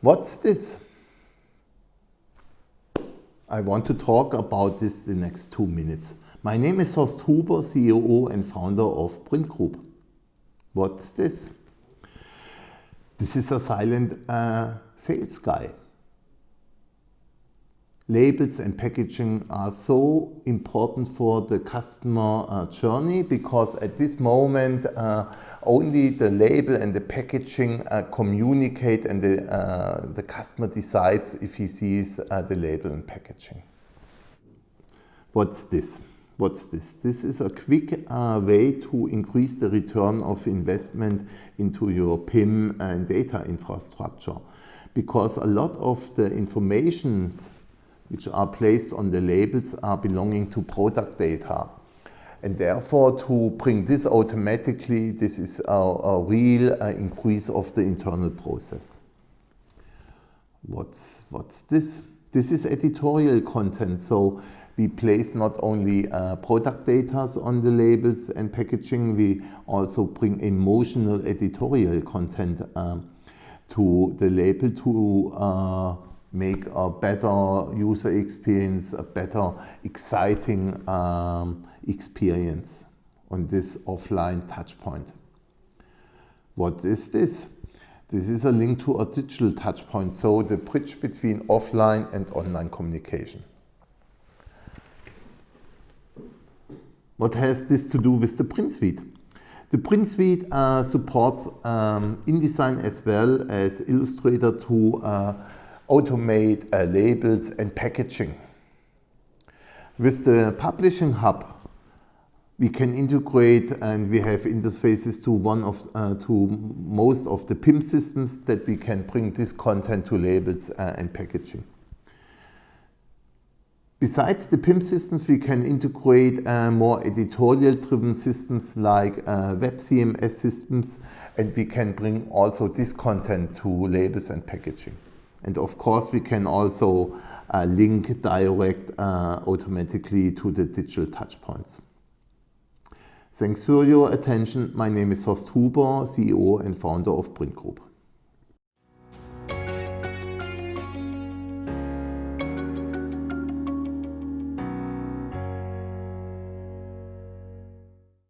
What's this? I want to talk about this the next two minutes. My name is Horst Huber, CEO and founder of priint Group. What's this? This is a silent uh, sales guy labels and packaging are so important for the customer uh, journey because at this moment uh, only the label and the packaging uh, communicate and the, uh, the customer decides if he sees uh, the label and packaging. What's this? What's this? This is a quick uh, way to increase the return of investment into your PIM and data infrastructure because a lot of the information which are placed on the labels are belonging to product data. And therefore, to bring this automatically, this is a, a real uh, increase of the internal process. What's, what's this? This is editorial content. So we place not only uh, product data on the labels and packaging, we also bring emotional editorial content um, to the label to uh, make a better user experience, a better exciting um, experience on this offline touchpoint. What is this? This is a link to a digital touchpoint, so the bridge between offline and online communication. What has this to do with the priint suite? The priint suite uh, supports um, InDesign as well as Illustrator to uh, automate uh, labels and packaging. With the Publishing Hub, we can integrate and we have interfaces to one of uh, to most of the PIM systems that we can bring this content to labels uh, and packaging. Besides the PIM systems, we can integrate uh, more editorial-driven systems like uh, web CMS systems, and we can bring also this content to labels and packaging. And of course, we can also uh, link direct uh, automatically to the digital touchpoints. Thanks for your attention. My name is Horst Huber, CEO and founder of priint Group.